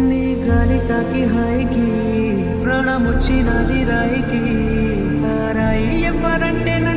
నీ గాలి హైకి ప్రాణముచ్చినది రైకి వచ్చినది రాయి ఎవరంటే నా